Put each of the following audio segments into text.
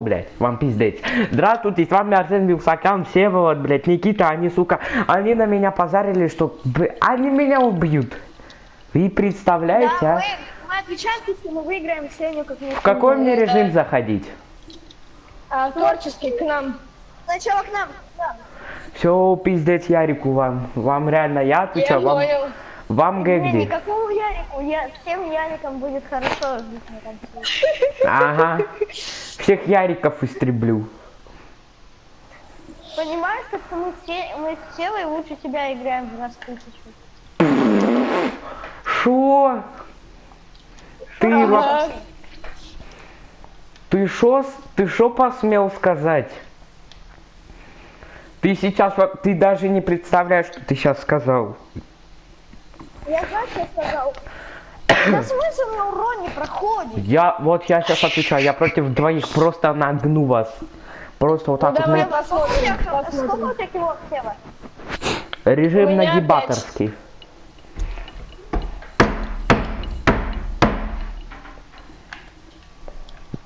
блядь, вам пиздец. Здравствуйте, с вами Арсен Вилсакян, Всеволод, блядь, Никита, они, сука, они на меня позарили, что, б- они меня убьют. Вы представляете, Да, а? мы, мы отвечаем, если мы выиграем Сеню как В какой мне режим заходить? А, творческий к нам. Сначала к нам. к нам. Все, пиздец Ярику вам. Вам реально, я Я отвечаю, вам, понял. Вам Не, Гэгди. никакого Ярику. Я, всем Ярикам будет хорошо жить на конце. Ага. Всех Яриков истреблю. Понимаешь, что мы все, мы с Севой лучше тебя играем в раз тысячу. Шо? Ты, Ага. ты шо, ты шо посмел сказать? Ты сейчас, ты даже не представляешь, что ты сейчас сказал. Я знаю, что сказал. Да смысл на уроне проходит. Я, вот я сейчас отвечаю, я против двоих просто нагну вас. Просто вот так вот. Давай на- Сколько у посмотрим. сколько посмотрим. тебя кило, Сева? Режим нагибаторский.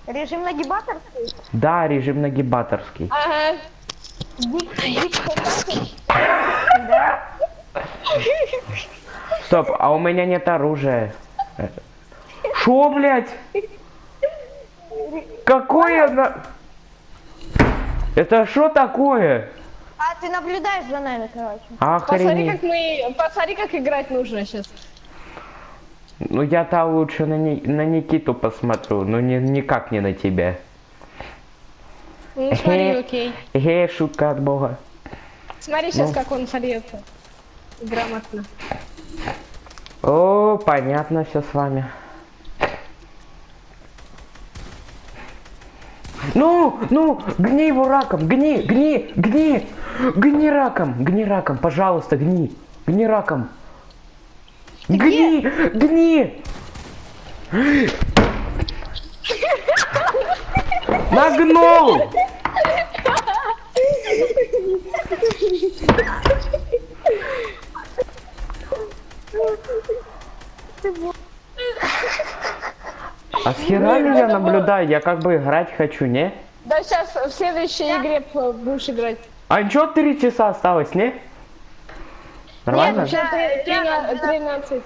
Режим нагибаторский? Да, режим нагибаторский. Ага. Дик, дик, да? Стоп, а у меня нет оружия. Шо, блядь? Какое на... Это что такое? А ты наблюдаешь за нами, короче. Посмотри, Охренеть. как мы. Посмотри, как играть нужно сейчас. Ну я-то лучше на, Ни- на Никиту посмотрю, но не, никак не на тебя. Ну, смотри, окей. Эй, шутка от бога. Смотри сейчас, Ну. как он сольется. Грамотно. О, понятно все с вами. Ну, ну, гни его раком, гни, гни, гни, гни раком, гни раком, пожалуйста, гни, гни раком. Гни, гни. Нагнул! А с хера меня наблюдай, я как бы играть хочу, не? Да сейчас в следующей игре будешь играть. А чё три часа осталось, не? Нормально? Нет, сейчас три- трина- 13.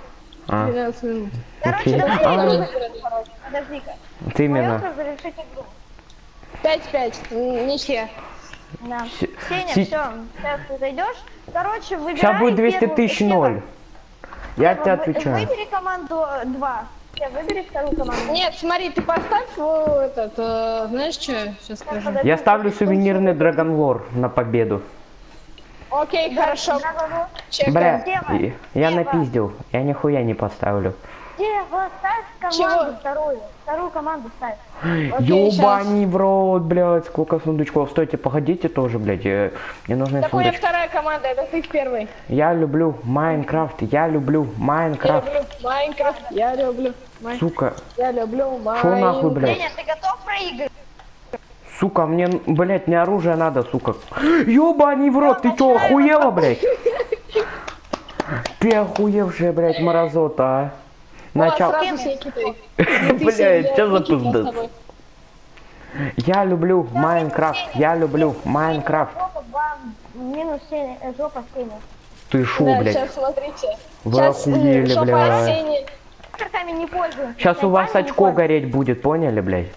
А, 13 минут. Короче, давай А, игру, короче. Подожди-ка. вот именно. Поехали завершить игру. 5-5. М, Ничья. Да. Сеня, все, сейчас ты зайдешь. Короче, выбирай Сейчас будет 200 первую- тысяч ноль. Я тебе отвечаю. Выбери команду 2. Все, выбери вторую команду. Нет, смотри, ты поставь э, этот, э, знаешь что, сейчас скажу. Я ставлю сувенирный Dragon War на победу. Окей, хорошо. Бля, я напиздил. Я нихуя не поставлю. Сева, ставь команду Чего? вторую. Вторую команду ставь. Ёбани в рот, блядь, сколько сундучков. Стойте, погодите тоже, блядь. Мне нужны Такое сундучки. вторая команда, это ты в первой. Я люблю Майнкрафт, я люблю Я Майнкрафт. люблю Майнкрафт, я люблю Майн- Сука, Я люблю Шо нахуй, Майнкрафт. блядь? Сеня, ты готов проиграть? сука, мне, блядь, не оружие надо, сука. Ёбани в рот, ты чё, охуела, блядь? Ты охуевшая, блядь, мразота, а? Начал... сразу с Никитой. Блядь, что за пиздец? Я люблю Майнкрафт, я люблю Майнкрафт. Минус Сеня, э, жопа Сеня. Ты шо, Да, блядь? сейчас смотрите. Вы Сейчас, э, охуели, жопа бля. Сени. Карками не пользуемся. Сейчас у вас очко гореть будет, поняли, блядь?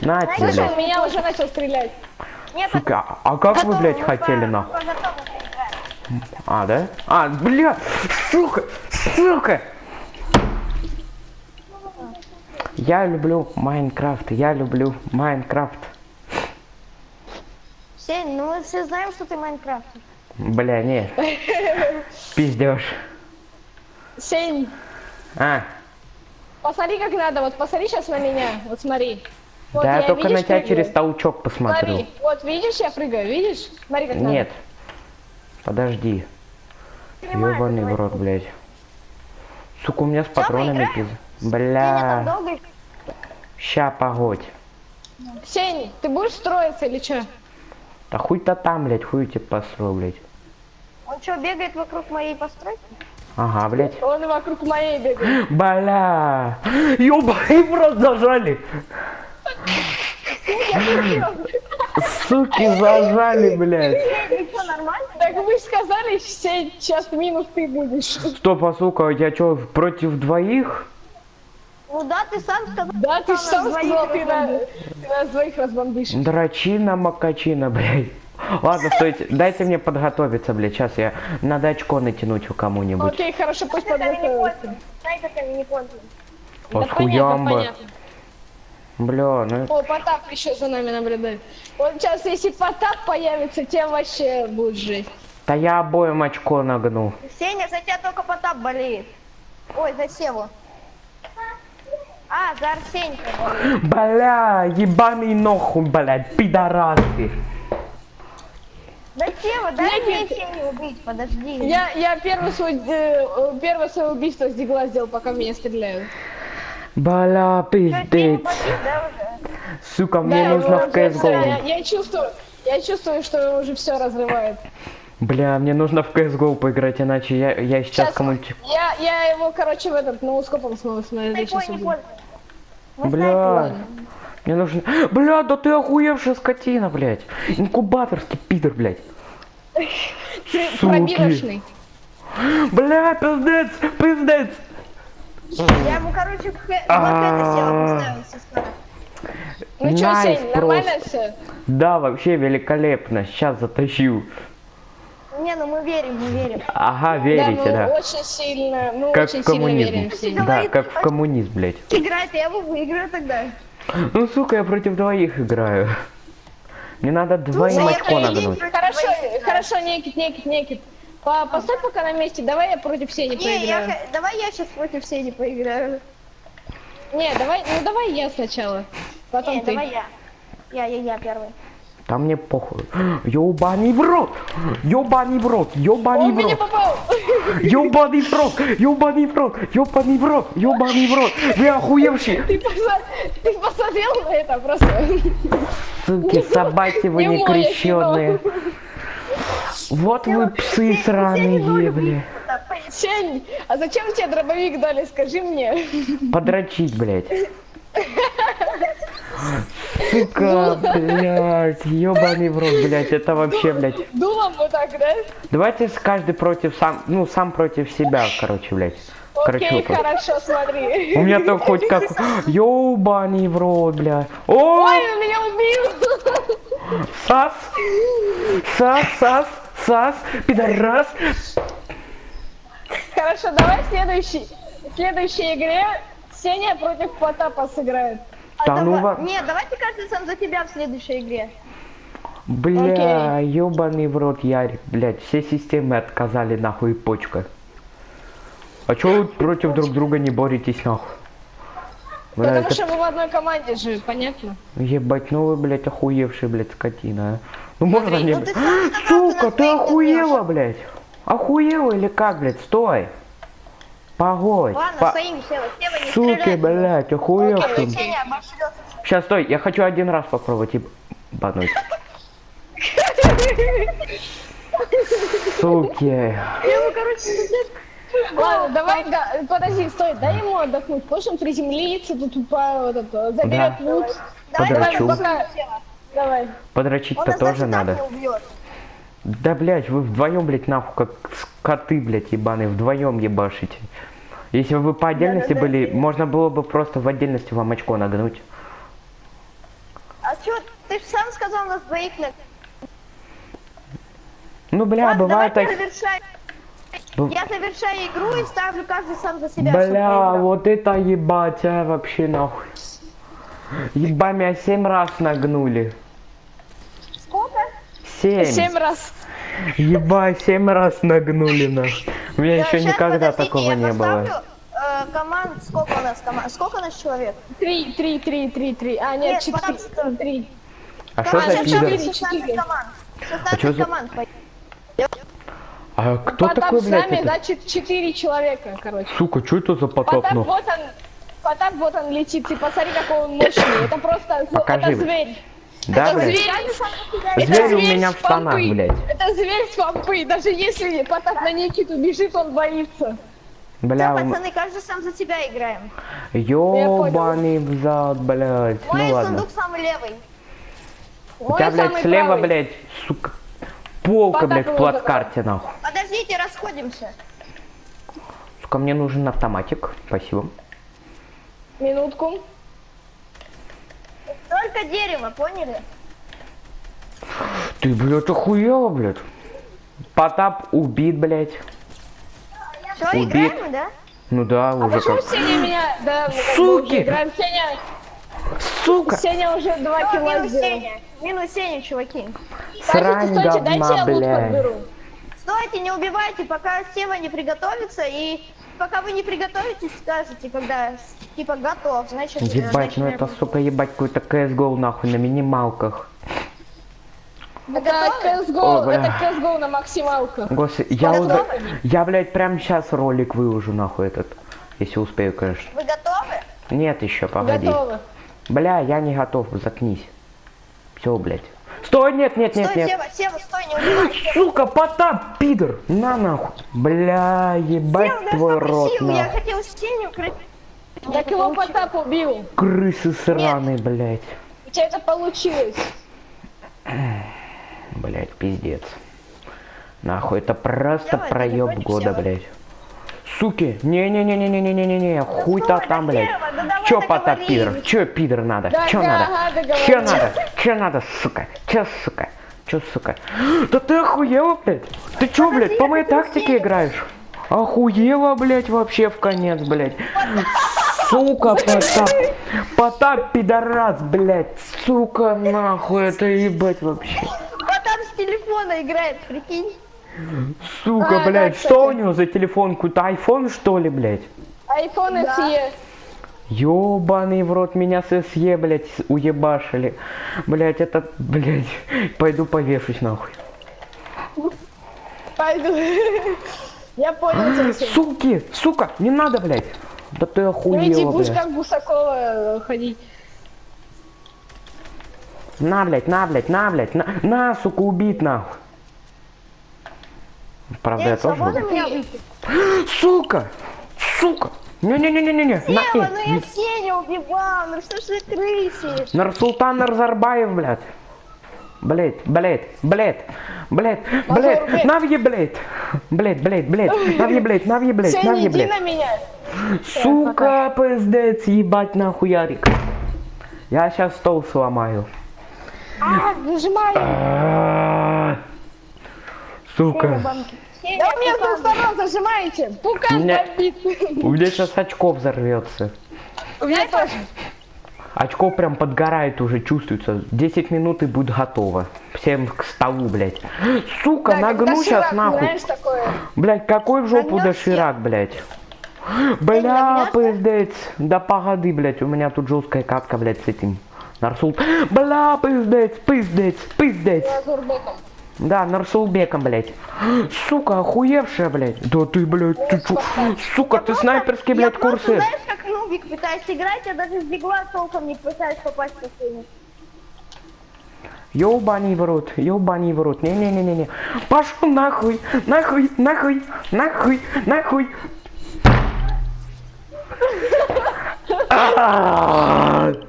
На тебе, блядь. меня уже начал стрелять. Нет, Сука, а- а как вы, блядь, хотели, нахуй? А, да? А, бля, сука, сука. Я люблю Майнкрафт, я люблю Майнкрафт. Сень, ну мы все знаем, что ты Майнкрафтер. Бля, нет. Пиздешь. Сень, А, посмотри, как надо. Вот посмотри сейчас на меня. Вот смотри. Вот да я только на видишь, тебя прыгаю? через толчок посмотрю. Смотри, вот видишь, я прыгаю, видишь? Смотри, как Нет. Подожди. Понимаешь, Ёбаный в рот, блядь. Сука, у меня с патронами играем? Бля. Ща, погодь. Сень, ты будешь строиться или что? Да хуй-то там, блядь, хуй тебе посру, блядь. Он что, бегает вокруг моей постройки? Ага, блядь. Он вокруг моей бегает. Бля. Ёбаный в рот зажали. Суки зажали, блядь. Так вы же сказали, сейчас минус ты будешь. Стоп, а сука, я чё, против двоих? Ну да, ты сам сказал. Да, ты сам сказал, ты, на- ты нас двоих разбомбишь. Драчина, макачина, блядь. Ладно, стойте, дайте мне подготовиться, блядь. Сейчас я надо очко натянуть у кому-нибудь. Окей, хорошо, пусть Это не подготовится. кончено. Да хуямба. понятно. Бля, ну... О, Потап еще за нами наблюдает. Вот сейчас, если Потап появится, тем вообще будет жесть. Да я обоим очко нагнул. Сеня, за тебя только Потап болеет. Ой, за Севу. А, за Арсенька. Бля, ебаный нохуй, блядь, пидорасы. Да Сева, дай Нет, мне. Сеню убить, подожди. Я, я первый свой, э, первое свое убийство с дигла сделал, пока меня стреляют. Бля, пиздец. да? Сука, Да, мне я нужно в всё, я, CSGO. я чувствую, я чувствую, что уже все разрывает. Бля, мне нужно в CSGO поиграть, иначе я, я сейчас Сейчас, кому-нибудь... я, я его, короче, в этот, ноускопом снова смотрю. Снайпой сейчас Бля, мне нужно... Бля, да ты охуевшая скотина, блядь. Инкубаторский пидор, блядь. Пробирочный. Бля, пиздец, пиздец. Я ему, короче, в хэ- в это села поставился скоро. Ну чё, Сень, нормально все? Да, вообще великолепно. Сейчас затащу. Не, ну мы верим, мы верим. Ага, Да, верите, мы да. очень сильно, мы Как очень в сильно коммунизм. верим. Да, Говорит, как в коммунизм, блядь. Играет, я его выиграю тогда. Ну, сука, я против двоих играю. Мне надо двоим я очко против Хорошо, двоих, да. хорошо, Некит, Некит, Некит. По- Поставь пока на месте, давай я против Сени Не, я, поиграю. х- давай я сейчас против Сени поиграю. Не, давай, ну давай я сначала. Потом Не, ты. давай я. Я, я, я первый. Там мне похуй. Ёбаный в рот! Ёбаный в рот! Ёбаный в рот! Ёбаный в рот! Ёбаный в рот! Ёбаный в рот! Ёбаный в рот! Вы охуевшие! Ты, ты посмотрел на это просто? Суки, собаки вы Не кино. Вот вы псы сраные, бля. Сень, а зачем тебе дробовик дали, скажи мне? Подрочить, блядь. Сука, блядь, ёбаный в рот, блядь, это вообще, блядь. Дулом вот так, да? Давайте с каждый против сам, ну, сам против себя, короче, блядь. Короче, Окей, вот. хорошо, смотри. У меня то хоть как... Ёбаный в рот, бля. О, Ой, он меня убил! сас! Сас, сас, сас, пидорас. Хорошо, давай в следующей, в следующей игре Сеня против Потапа сыграет. Да ну давай- ва- Не, давайте каждый сам за тебя в следующей игре. Бля, ёбаный в рот, Ярик, блядь, все системы отказали нахуй почка. А чё вы против друг друга не боретесь нахуй? Бля, Потому это- что мы в одной команде же, понятно? Ебать, ну вы, блядь, охуевший, блядь, скотина, а. Ну можно Смотри, мне... ну ты Сука, ты охуела, блядь? Охуела или как, блядь? Стой! Погодь. Ладно, По- стоим, Сева. Сева, не Суки, стреляй. блядь, обошлётся. Сейчас, стой, я хочу один раз попробовать ебануть. Суки. Я его, короче, Ладно, давай, да, подожди, стой, дай ему отдохнуть. Пусть он приземлится, тут по, вот это, заберет Да. лут. Давай, Подрачу. давай, Пока-. Давай. Подрочить-то тоже надо. не убьет. Да, блядь, вы вдвоем, блядь, нахуй, как коты, блядь, ебаные, вдвоем ебашите. Если бы вы по отдельности Да-да-да. были, можно было бы просто в отдельности вам очко нагнуть. А чё, ты же сам сказал нас двоих на... Ну, бля, Ладно, бывает так... я завершаю. Б- Я завершаю игру и ставлю каждый сам за себя. Бля, вот это ебать, а, вообще нахуй. Еба, меня семь раз нагнули. Сколько? Семь. Семь раз. Еба, семь раз нагнули нахуй. У меня еще никогда подождите, такого я не было. э, команд, сколько у нас команд? Сколько у нас человек? Три, три, три, три, три. А, нет, Нет, четыре. Три. А что за пидор? четыре. 16 команд. 16 чё за- команд. по- А кто Потап такой, с блядь, нами, это? значит, четыре человека, короче. Сука, что это за потоп, Потап, ну? вот он, Потап, вот он летит. Ты посмотри, какой он мощный. Это просто, Покажи, это зверь. Да, это блядь? зверь. Зверь Это у зверь меня с в штанах, блядь. Это зверь с помпы. Даже если Потап на Никиту бежит, он боится. Бля, Всё, у м- пацаны, каждый сам за себя играем. ёбаный в зад, блядь. Мой Ну ладно. сундук самый левый. У Мой тебя, блядь, слева, правый. блядь, сука, полка, Потап блядь, в плацкарте, нахуй. Подождите, расходимся. Сука, мне нужен автоматик. Спасибо. Минутку. Только дерево, поняли? Ты, блядь, охуела, блядь. Потап убит, блядь. Все, Убит. играем, да? Ну да, А уже как. Сеня меня... Да, Суки! играем. Сеня... Сука! Сеня уже два Всё, кило минус сделал. Сеня. Минус Сеня, чуваки. Срань Стойте, стойте, дайте говна, я лут блядь. подберу. Стойте, не убивайте, пока Сева не приготовится, и пока вы не приготовитесь, скажете, когда типа готов, значит... Ебать, ну начнем. это, сука, ебать, какой-то CSGO, нахуй, на минималках. Вы Это готовы? CSGO, О, бля. это CSGO на максималках. Господи, я уже... Я, блядь, прям сейчас ролик выложу, нахуй, этот. Если успею, конечно. Вы готовы? Нет еще, погоди. Готовы. Бля, я не готов, заткнись. Все, блядь. Стой, нет, нет, нет, стой, нет. Сева, Сева, стой, не убивай. Сева. Сука, Потап, пидор! На нахуй. Бля, ебать Сева, твой рот, сил, я нахуй. хотел Сеню крыть. Так его Потап убил. Крысы сраные, блядь. У тебя это получилось. Блядь, пиздец. Нахуй, это просто проеб года, блядь. Суки, не-не-не-не-не-не-не-не, хуй-то там, блядь. Да давай Чё, Потап, договорились. пидор? Чё, пидор надо? Да, Чё да, надо? Чё договорились. надо? Чё надо, сука? Чё, сука? Чё, сука? Да ты охуела, блядь? Ты чё, блядь, по моей тактике играешь? Охуела, блядь, вообще в конец, блядь. Сука, Потап. Потап, пидорас, блядь. Сука, нахуй, это ебать вообще. Потом с телефона играет, прикинь. Сука, А, да, блядь, кстати. что у него за телефон? Какой-то iPhone, что ли, блядь? Айфон SE. Ёбаный в рот, меня с SE, блядь, с- уебашили. Блядь, это, блядь, пойду повешусь нахуй. Пойду. Я понял тебя. Суки, сука, не надо, блядь. Да ты Ну иди, охуела, будешь блядь. как Гусакова э, ходить. На, блядь, на, блядь, на, блядь, на, на, сука, убит, нахуй. Правда, я Эй, тоже выйти? Сука, сука. Не-не-не-не-не-не. Сева, на, ну я Сеню убивал, ну что ж вы крысишь? Нарсултан Нарзарбаев, блядь. Блядь, блядь, блядь, Мазур, блядь. навье, блядь. Блядь, блядь, блядь, навье, блядь, навье, блядь, Сеня, навье, на блядь. меня. Сука, пиздец, ебать нахуй Ярик. Я сейчас стол сломаю. А, нажимай. Сука, Да у меня с двух сторон зажимаете. Пукан Не. бомбит. у меня сейчас очко взорвется. У меня тоже. Очко прям подгорает уже, чувствуется. 10 минут и будет готово. Всем к столу, блядь. Сука, Да, нагну сейчас Ширак, нахуй. Знаешь такое? Блять, какой в жопу доширак, блять. Бля, пиздец. Да погоди, блять, у меня тут жесткая катка, блять, с этим. Нарсул. Бля, пиздец, пиздец, пиздец. Азурбеком. Да, Нарсулбеком, блять. Сука, охуевшая, блять. Да ты, блять, ты чё? Сука, ты снайперский, Я блять, просто, курсы. знаешь, как нубик пытаюсь играть, я даже с бигла толком не пытаюсь попасть по Сеню. Ёбаный в рот, ёбаный в рот. Не-не-не-не-не. Пошел нахуй, нахуй, нахуй, нахуй, нахуй.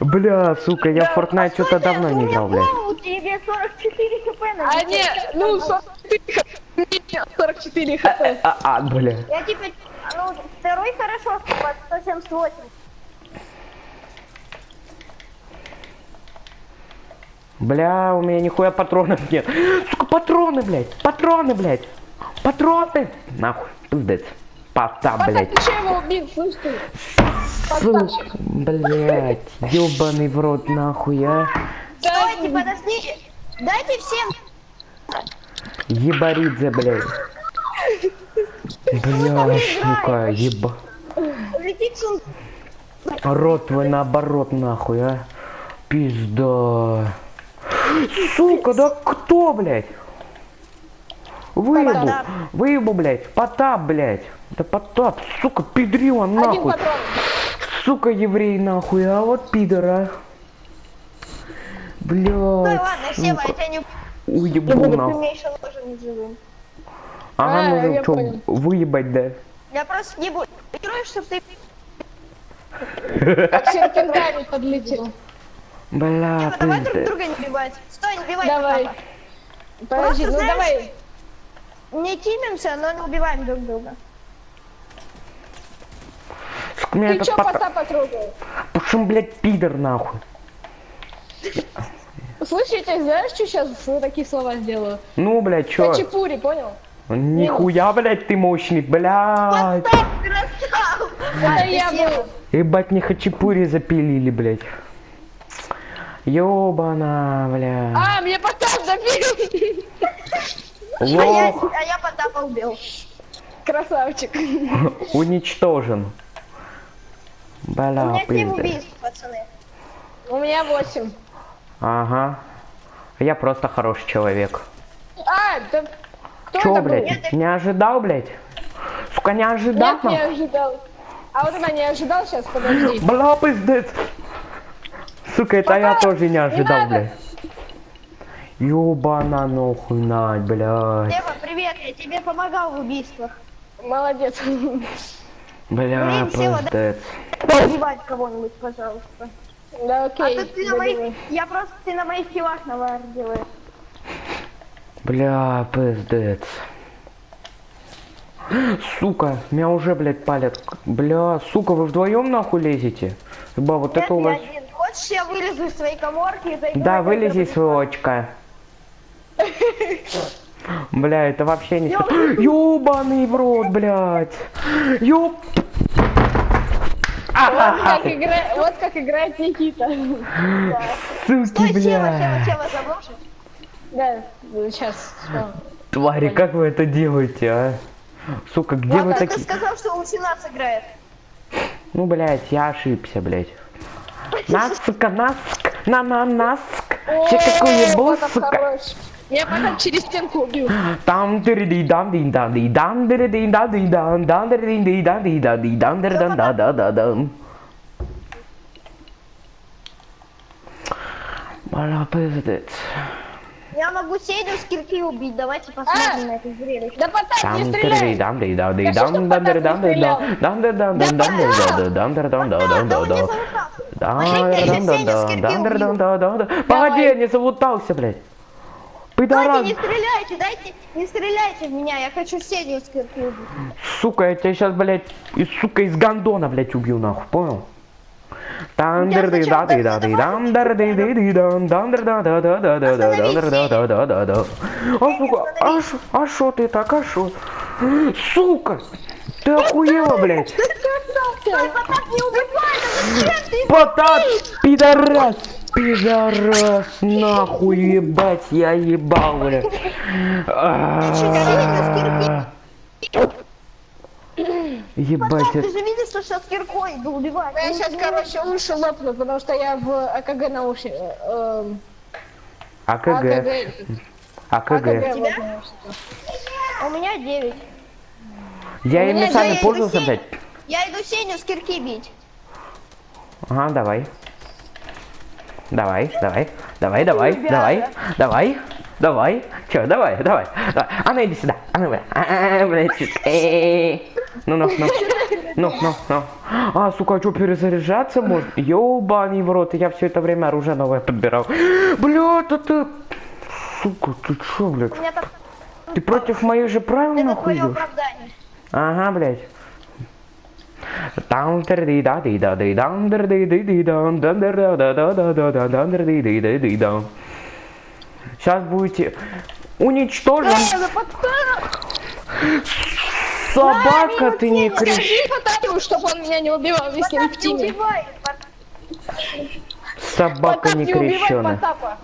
Бля, сука, я в Fortnite что-то давно не играл, блядь. У тебя 44 хп на А не, ну 44 хп. 44 хп. А, а, бля. Я теперь, ну, второй хорошо, под 178. Бля, у меня нихуя патронов нет. Сука, патроны, блядь, патроны, блядь. Патроны. Нахуй, пиздец. Пота, Потап, блядь. ты че его убил, слышь ты? Сука, блядь, ёбаный в рот, нахуй, а. Стойте, подождите. Дайте всем. Ебаридзе, блядь. Бля, сука, еба. Рот твой наоборот, нахуй, а. Пизда. Сука, да кто, блядь? Выебу, Потап. выебу, блядь. Потап, блядь. Да потап, сука, пидрила, нахуй. Сука, еврей, нахуй, а вот пидора. Блядь, ладно, Сева, я тебя не ты нахуй. еще живым. Ага, А, ну я что, понял. выебать, да? Я просто не буду. Играю, чтобы ты... Как серпентарий подлетел. Бля, Типа, давай друг друга не убивать. Стой, не убивай Давай. Подожди, ну давай. Не тимимся, но не убиваем друг друга. Ты чё пока... Потапа трогал? Пушим, блядь, пидор нахуй. Я тебе знаешь, что сейчас такие слова сделаю? Ну, блядь, чё? Хачапури, понял? Нихуя, блядь, ты мощный, блядь. Потап, красава! Это я был. Ебать, не хачапури запилили, блядь. Ёбана, бля. А, мне Потап забил. А я, Лох а я Потапа убил. Красавчик. уничтожен. У Бля, меня 7 пиздец. убийств, пацаны. У меня 8. Ага. Я просто хороший человек. А, да кто Чё, это был? блядь, не ожидал, блядь? Сука, не ожидал? Нет, не нахуй? ожидал. А вот это не ожидал сейчас, подожди. Бля, пиздец. Сука, это я Пока тоже не ожидал, надо. блядь. Ёбана нахуй, нать, блядь. Дева, привет, я тебе помогал в убийствах. Молодец. Бля, Блин, Сева, да- пиздец. Убивать кого-нибудь, пожалуйста. Да А окей. то ты на моих... Я просто ты на моих килах навар делаешь. Бля, пиздец. Сука, меня уже, блядь, палят. Бля, сука, вы вдвоем нахуй лезете? Ба, вот Нет, это у я вас... один. Хочешь, я вылезу из своей коморки и зайду Да, вылези, сволочка. Бля, это вообще не... Ёбаный в рот, блядь. Ёб... Вот как, играет Никита. Суки, бля. Да, сейчас. Твари, как вы это делаете, а? Сука, где вы Ладно, ты такие... сказал, что лучше нас играет. Ну, блядь, я ошибся, блядь. Наск, наск, на на наск. Че какой Потап сука. Я потом через стенку убил. Там дыр ди дам ди да ди дам дыр ди да ди дам дам дыр ди ди да ди да ди дам дыр дан да да да дам. Бля, пиздец. Я могу Сеню с кирки убить. Давайте посмотрим на это зрелище. Да Потап, не стреляй. дам да Да дам дам дам дам стрелял? дам дам дам дам да да дам дам да да Да, да да да да. Да, дам да да дам дыр дам убью. да да да. Погоди, я не залутался, блядь. Пидорас! Дайте, не стреляйте, дайте, не стреляйте в меня, я хочу сединское убить. Сука, я тебя сейчас, блядь, и, сука, из гандона, блядь, убью, нахуй, понял? А сука, а шо, а шо ты так, а шо? Сука! Ты охуела, блядь! Потап, пидорас! Пидорас, нахуй ебать, я ебал, блядь. А, Ебать, ты же видишь, что сейчас киркой иду убивать. Я сейчас, короче, уши лопну, потому что я в АКГ наушник. эм, АКГ, АКГ. У меня 9. Я ими сами пользовался, блядь. Я иду Сеню с кирки бить. Ага, давай. Давай, давай, давай, давай, давай, давай, давай. Че, давай, давай. давай. А ну иди сюда. А ну, бля. А, блядь, чуть. Э. Ну, ну, ну. Ну, ну, ну. А, сука, а что, перезаряжаться можно? Ёбаный в рот, я все это время оружие новое подбирал. Бля, да ты... Сука, ты чё, блядь? Ты против моих же правил нахуй. Ага, блядь. Там ди да ди да ди дам дыр ди ди дам дам дыр да да да да да да дам дыр ди ди ди дам. Сейчас будете уничтожен. Да! Собака ты не кричи. Скажи чтобы он меня не убивал, если мы в тиме. Собака не. Потапа.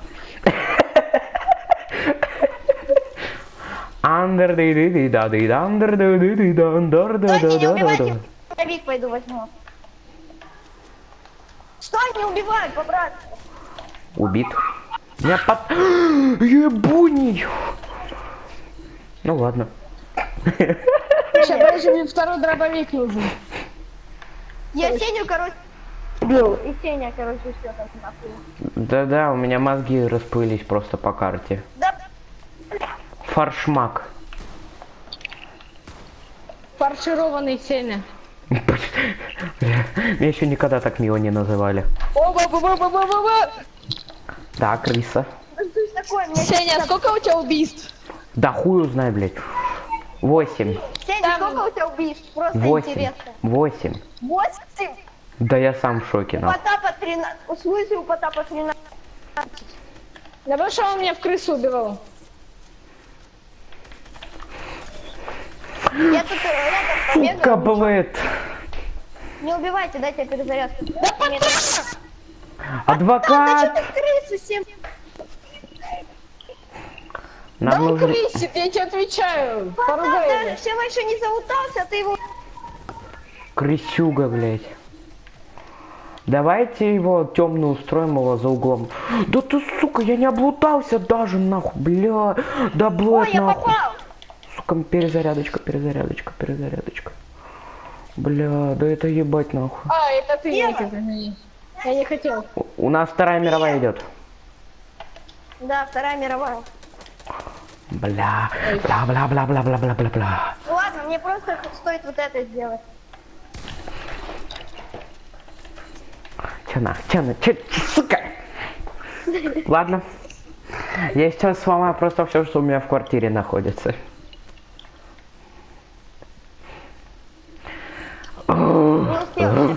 Андер да ди ди дам дыр да да Стойте, не да да убивайте. да. Боевик пойду возьму. Стой, не убивай, по-братски. Убит. Я под... Ебуний. Ну ладно. Сейчас, подожди, мне второй дробовик нужен. Я Сеню, короче, убил. И Сеня, короче, все там нахуй. Да-да, у меня мозги расплылись просто по карте. Да, Фаршмак. Фаршированный Сеня. Меня еще никогда так мило не называли. Да, крыса. Сеня, сколько у тебя убийств? Да хуй узнай, блядь. Восемь. Сеня, сколько у тебя убийств? Просто интересно. Восемь. Восемь? Да я сам в шоке, У. Потапа 13. В смысле у Потапа 13? Да потому что он меня в крысу убивал. Я тут э, рядом Сука, побегал. блядь. Не убивайте, дайте я перезарядку. Да! Да Адвокат! ты крысу всем? Да Нам он нужен... крысит, я тебе отвечаю. Поругай даже всего еще не заутался, а ты его... Крысюга, блядь. Давайте его темно устроим его за углом. Да ты, сука, я не облутался даже, нахуй, бля. Да, Ой, блядь, я нахуй. попал! Сука, перезарядочка, перезарядочка, перезарядочка. Бля, да это ебать, нахуй. А, это ты, Ева. Никита, извини. Я не хотел. У- У нас вторая мировая идет. Да, Вторая мировая. Бля, бля, бля, бля, бля, бля, бля, бля, бля. Ну ладно, мне просто стоит вот это сделать. Че на, че на, че, че, сука. Ладно. Я сейчас сломаю просто все, что у меня в квартире находится. Не успел.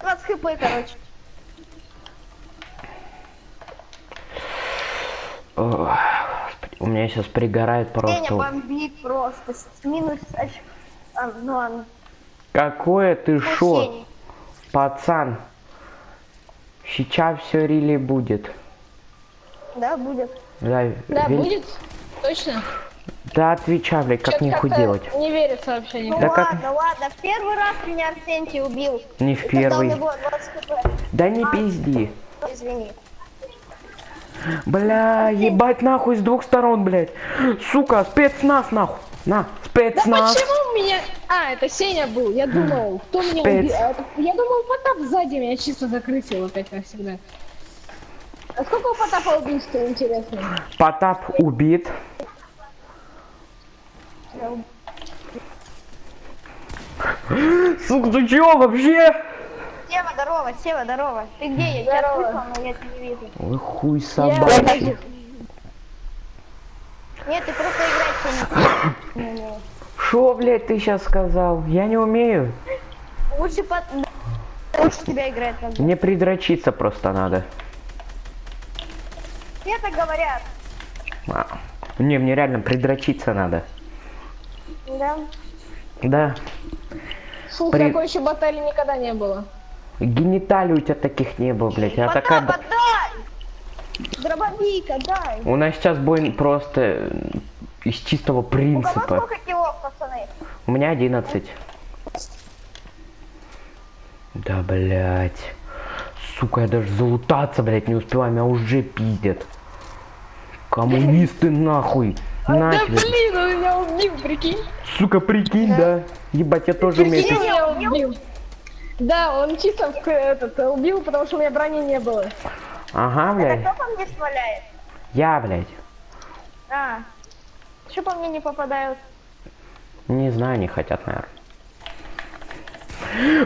20 хп, короче. О, Господи, у меня сейчас пригорает просто. бомбит просто. Минус... аж- А, ну ладно. Какое ты Ну, шо, пацан? Сейчас все рили будет. Да, будет. Да, Да, вел- будет? Точно? Да отвечай, блядь, как как-то делать. Не верится вообще Ну никак. Да как- ладно, ладно. В первый раз меня Арсентий убил. Не в И первый. него 20 хп. Да не пизди. Извини. Бля, ебать нахуй с двух сторон, блядь. Сука, спецназ нахуй. На, Да спецназ. почему меня... А, это Сеня был. Я думал, кто меня Спец. убил. А, Я думал, Потап сзади меня чисто закрысил опять, как всегда. А сколько у Потапа убийств, интересно? Потап убит. Сука, ты чё вообще? Сева, здорово, Сева, здорово. Ты где? Я тебя слышал, но я тебя не вижу. Ой, хуй Я собачий. Нет, ты просто играть не умеешь. Шо, блядь, ты сейчас сказал? Я не умею. Лучше под... Лучше тебя играть надо. Мне придрочиться просто надо. Все так говорят. А. Не, мне реально придрочиться надо. Да. Да. Фу, При- такой еще баталии никогда не было. Гениталий у тебя таких не было, блядь. Я такая... Отдай! Дробовик, отдай. У нас сейчас бой просто из чистого У кого принципа. килов, пацаны? У меня 11. Да, блядь. Сука, я даже залутаться, блядь, не успеваю, меня уже пиздят. Коммунисты нахуй. На Да тебе. блин, он меня убил, прикинь. Сука, прикинь, да. Ебать, я тоже умею. Прикинь, пиздить. меня убил. Да, он чисто в- этот, убил, потому что у меня брони не было. Ага, Это блядь. кто по мне сваляет? Я, блядь. А. Что по мне не попадают? Не знаю, не хотят, наверное.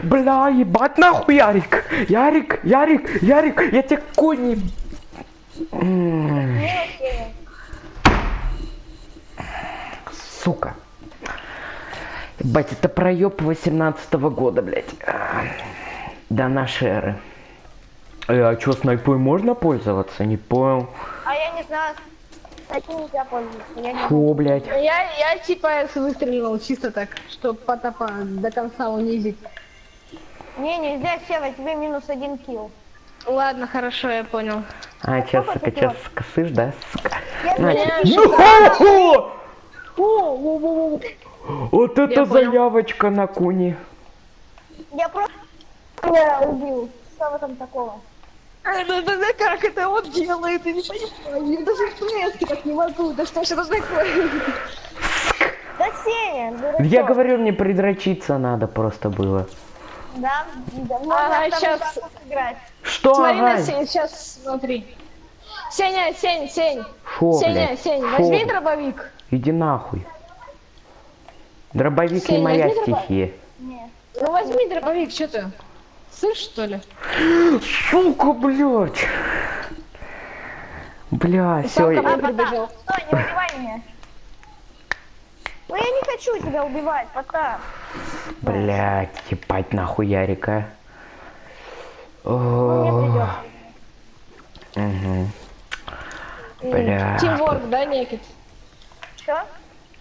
Бля, ебать нахуй, Ярик! Ярик, Ярик, Ярик, я тебе кони... Сука. Ебать, это проеб 18 года, блядь. А, До нашей эры. Э, а чё, снайпой можно пользоваться? Не понял. А я не знаю. Таким нельзя пользоваться. Я не Фу, блядь. Я, я типа выстреливал чисто так, чтобы Потапа до конца унизить. Не, нельзя, Сева, тебе минус один килл. Ладно, хорошо, я понял. А, сколько сука, делаешь? скосышь, да, сука? Я На, не чё. знаю. Ну, О, о, о, Вот это Я понял. заявочка на куни. Я просто я убил. Что в этом такого? А, да, да, да, как это он делает, я не понимаю. Я даже в так не могу, да что ж это такое? Да Сеня, дурачок. Я говорю, мне придрочиться надо просто было. Да, да, можно Ага, раз сыграть. Что, Смотри на ага? Сень, сейчас смотри. Сеня, Сень, Сень. Шо, Сеня, блядь? Сень, Шо? возьми дробовик. Иди нахуй. Дробовик не Сень, моя стихия. Нет. Ну возьми дробовик, что ты? Слышь, что ли? Сука, блядь. Бля, все. Ко мне А, прибежал. стой, не убивай меня. Ну я не хочу тебя убивать, Потап. Блять, ебать нахуй Ярика. Угу. Бля. Тимворк, да, некит? Что?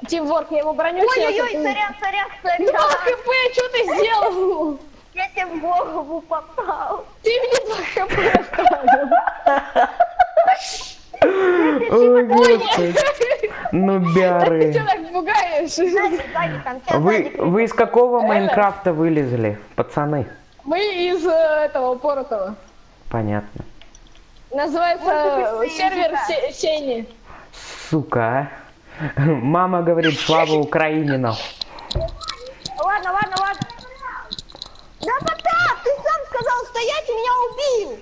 Тимворк, я его броню Ой-ой-ой, сейчас, а ты- сорян, сорян, Два сорян. хп, что ты сделал? Я тебе в голову попал. Ты мне два хп оставил. Ой, господи. Ну, Ты бяры. что так пугаешь? Вы, из какого Майнкрафта вылезли, пацаны? Мы из э, этого Поротова. Понятно. Называется сервер Сени. Сука, а. Мама говорит, слава Украине, нахуй. Ладно, ладно, ладно. Да, Потап, ты сам сказал стоять и меня убил.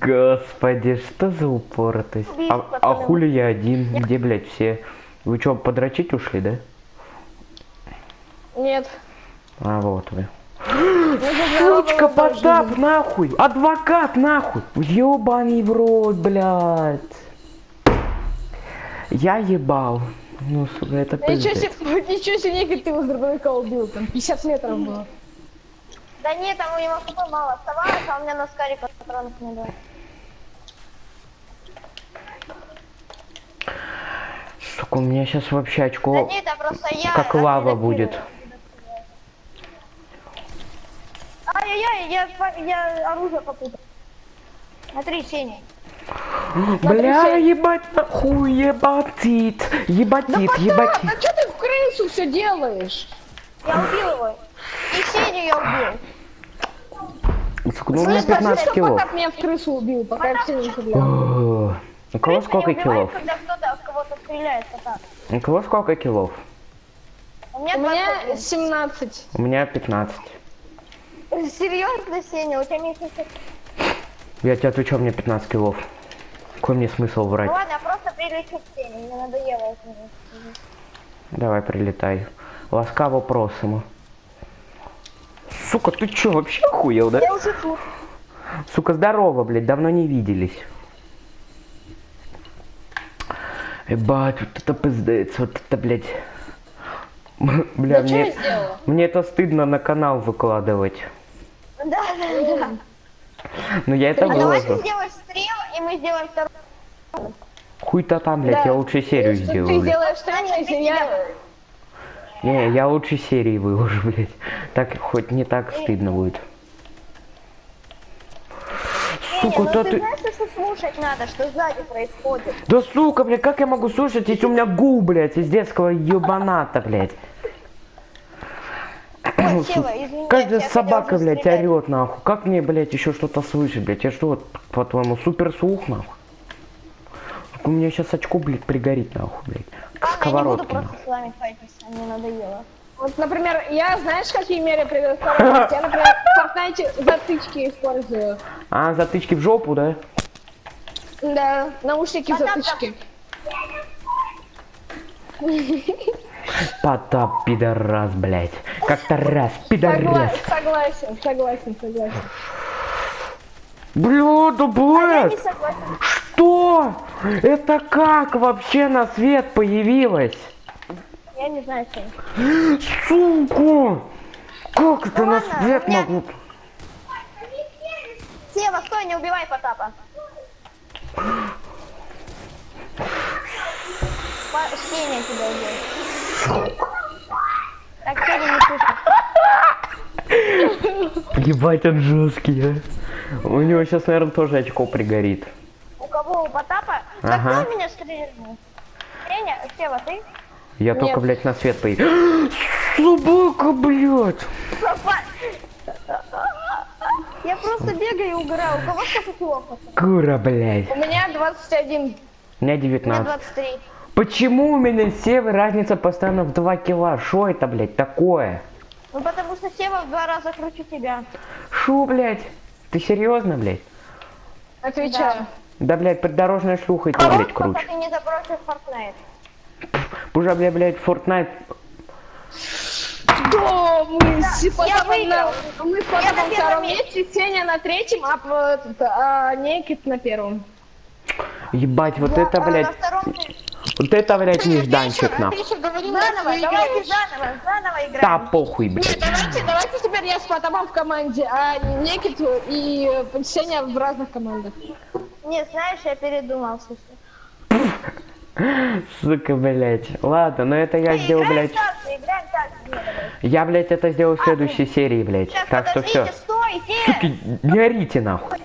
Господи, что за упоротость? А, а хули я один? Где, блядь, все? Вы что, подрочить ушли, да? Нет. А вот вы. Сучка, жизни. нахуй! Адвокат, нахуй! Ёбаный в рот, блядь! Я ебал. Ну, сука, это Ничего пиздец. себе, ничего себе, Никит, ты его с дробовика убил, там 50 метров было. Да нет, там у него хп мало оставалось, а у меня на скаре патронов не было. Сука, у меня сейчас вообще Да очко... нет, это просто я. Как лава будет. Ай-яй-яй, я, я оружие попутал. Смотри, Сеня. Бля, ебать, нахуй, ебатит, ебатит, ебатит. А что ты в крысу все делаешь? Я убил его. И Сеню я убил. Сука, ну у меня Слышь, скажи, 15 что килов. Потап меня в крысу убил, пока я все не стрелял. У кого сколько килов? когда кто-то в кого-то стреляет, Потап. У кого сколько килов? У меня, У меня 21. 17. У меня 15. Серьезно, Сеня, у тебя всех. Я тебе отвечу, у меня 15 килов. Какой мне смысл Ну врать? ладно, я просто прилечу к Сене, мне надоело это. Давай, прилетай. Ласкаво просимо. Сука, ты чё, вообще охуел, да? Я уже тут. Сука, здорово, блядь, давно не виделись. Ебать, вот это пиздец, вот это, блядь. Бля, Да я мне, мне это стыдно на канал выкладывать. Да, да, да. Но я это А давай ты выложу. сделаешь стрим, и мы сделаем второй. Хуй-то там, блядь, я лучше серию сделаю, Ты сделаешь стрим, если я... Не, я лучше серии выложу, блядь. Так хоть не так стыдно будет. Сука, ну да ты ты... знаешь, что слушать надо, что сзади происходит? Да сука, блядь, как я могу слушать, если у меня гул, блядь, из детского ебаната, блядь. Ой, Сева, извини, Каждая собака, блядь, орет, нахуй. Как мне, блядь, еще что-то слышать, блядь? Я что, вот, по-твоему, супер слух, нахуй? Так У меня сейчас очко, блядь, пригорит, нахуй, блядь. К Ладно, я не буду сковородке, просто с вами файтиться, мне надоело. Вот, например, я, знаешь, какие меры предосторожности? Я, например, в Fortnite затычки использую. А, затычки в жопу, да? Да, наушники А там- затычки. Потап, пидорас, блядь. Как-то раз, пидорас. Согла- Согласен, согласен, согласен. Бля, да, блядь. согласен. Что? Это как вообще на свет появилось? Я не знаю, Сеня. Сука! Как это Ну на свет меня- могу? Сева, стой, не убивай Потапа. Па- Сеня тебя убил. Ебать, он жесткий, а. У него сейчас, наверное, тоже очко пригорит. У кого? У Потапа? Ага. Так кто меня стрельнул? Сеня, Сева, ты? Я только, Нет. блядь, на свет появился. Собака, блядь! Я просто бегаю и угораю. У кого сколько килов? Кура, блядь. У меня 21. У меня У меня 19. 23. Почему у меня с Севой разница постоянно в 2 кило? Шо это, блядь, такое? Ну потому что Сева в два раза круче тебя. Шо, блядь? Ты серьезно, блядь? Отвечаю. Да, блядь, придорожная шлюха и то, блядь, Пока круче. ты не забросишь Fortnite. Уже, блядь, блядь, Fortnite Что мы с на... Мы с Я на первом втором месте, Сеня на третьем, а, этот, а Некит на первом. Ебать, вот Я, это, а, блядь, На втором... вот это, блядь, нежданчик, играем. Да похуй, Нет, блядь. давайте, давайте теперь я с Потапом в команде, а Никиту и э, Сеня в разных командах. Не, знаешь, я передумал, слушай. Сука, блядь. Ладно, но это я сделал, блядь. Нет. Я, блядь, это сделал в следующей серии, блядь. Так что все. подождите, стойте! Суки, не орите, нахуй.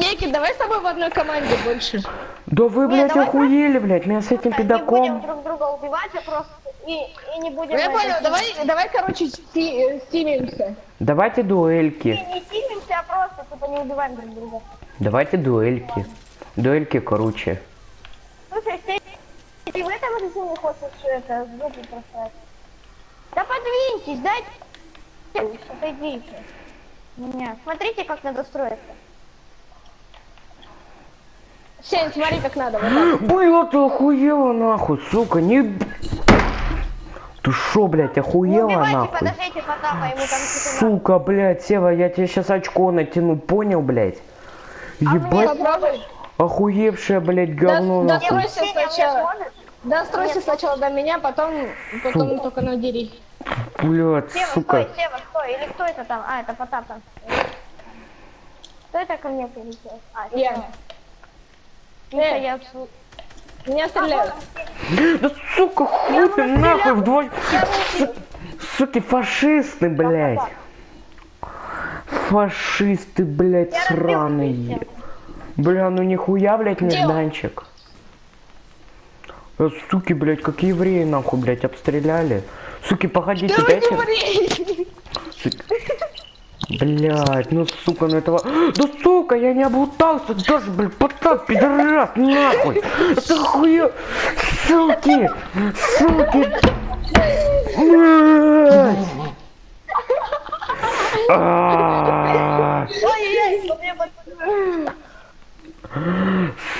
Никит, давай с тобой в одной команде больше. Да вы, блядь, давай охуели, блядь, меня с этим Не будем педаком. друг друга убивать, а просто... И, и не будем... Я понял, давай, давай, короче, сти- э, стимимся. Давайте Не, дуэльки. не силимся, а просто, типа, не убиваем друг друга. Давайте дуэльки. Дуэльки круче. Слушай, ты, ты в этом режиме хочешь это, звуки бросать? Да подвиньтесь, дайте... Отойдите. Меня. Смотрите, как надо строиться. Сень, смотри, как надо. Вот. Бля, ты охуела, нахуй, сука, не... Ты шо, блядь, Не охуела, убивайте, нахуй? подождите, Потапа, ему там надо. Сука, блядь, Сева, я тебе сейчас очко натяну, понял, блядь? Ебать, Попробуй. охуевшее, блядь, говно, Да- нахуй. Мне сначала. сможешь? Достройся сначала до меня, потом, потом только надери. Блядь, Сева, сука. стой, Сева, стой. Или кто это там? А, это Потап там. Кто это ко мне прилетел? А, Я. Сева. Миша, Э. я... отсу- Меня стреляют. Да сука, хуй ты нахуй вдвоем. Суки, фашисты, блядь. Фашисты, блядь, сраные. Бля, ну нихуя, блядь, нежданчик. Э, Суки, блядь, как евреи, нахуй, блядь, обстреляли. Суки, погодите, Ты дайте... еврей! Блять, ну сука, ну этого... Да сука, я не облутался даже, блядь, потап, пидорас, нахуй! Это хуя... Суки! Суки! А,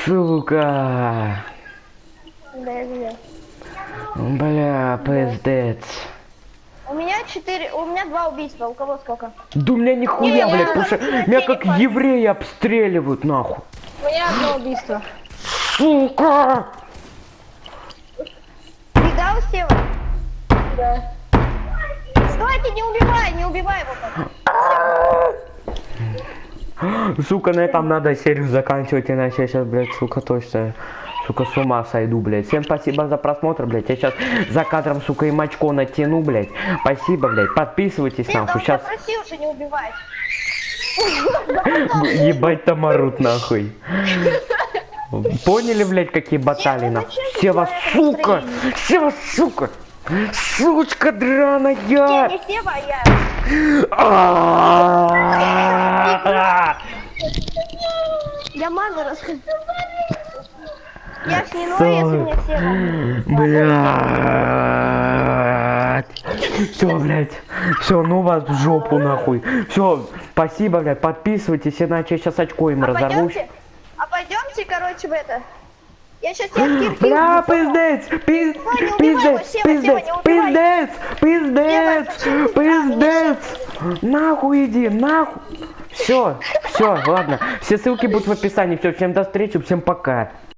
Сука! Бля, пиздец. У меня четыре, у меня два убийства, у кого сколько? Да у меня нихуя, блядь, потому что меня как евреи обстреливают, нахуй. У меня одно убийство. Сука! Видал, Сева? Да. Стойте, не убивай, не убивай его. Сука, на этом надо серию заканчивать, иначе я сейчас, блядь, сука, точно, сука, с ума сойду, блядь. Всем спасибо за просмотр, блядь. Я сейчас за кадром, сука, им очко натяну, блядь. Спасибо, блядь. Подписывайтесь, Нет, нахуй. Сейчас просил же не убивать. ебать там орут, нахуй. Поняли, блядь, какие баталии, ты Сева, человека сука! настроение? Сева, сука! Сучка драная! не Сева, я. Я маны расскажу. Я ж не ною, если мне Сева. Блядь. Все, блядь. Все, ну вас в жопу нахуй. Все, спасибо, блядь. Подписывайтесь, иначе я сейчас очко им А разорвусь. пойдемте, а пойдемте, короче, в это. Я сейчас тебя кирпич Бля, пиздец, пиз- пиздец, пиздец, пиздец, пиздец, пиздец. Нахуй иди, нахуй. Все, все, ладно. Все ссылки будут в описании. Все, всем до встречи, всем пока.